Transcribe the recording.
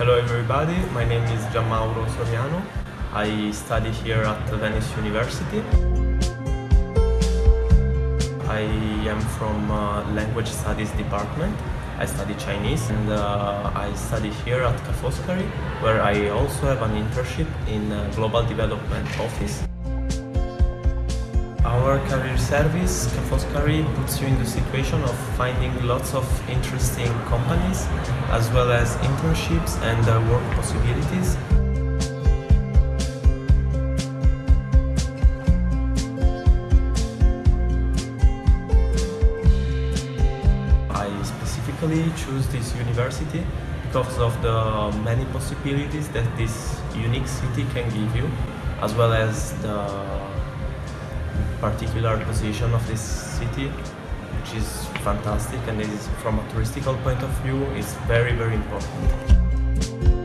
Hello everybody, my name is Gianmauro Soriano. I study here at Venice University. I am from uh, Language Studies department. I study Chinese and uh, I study here at Ca' Foscari where I also have an internship in uh, Global Development Office. Our career service, Ca' Foscari, puts you in the situation of finding lots of interesting companies as well as internships and uh, work possibilities. I specifically choose this university because of the many possibilities that this unique city can give you, as well as the particular position of this city, which is fantastic and is from a touristical point of view is very very important.